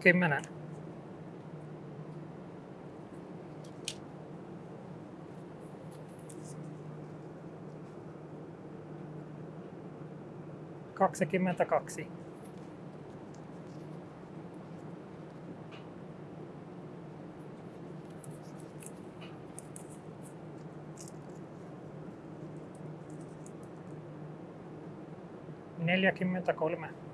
Kymmenen. Kaksikymmentäkaksi. Neljäkymmentäkolme.